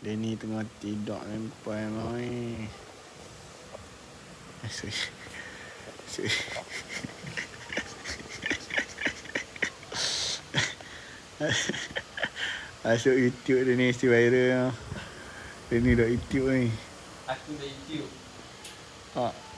Dia ni tengah tidur lempai mai. Asyik. Asyik. Masuk YouTube dia ni mesti viral. Dia ni dah YouTube ni. Aku dah YouTube. Ha.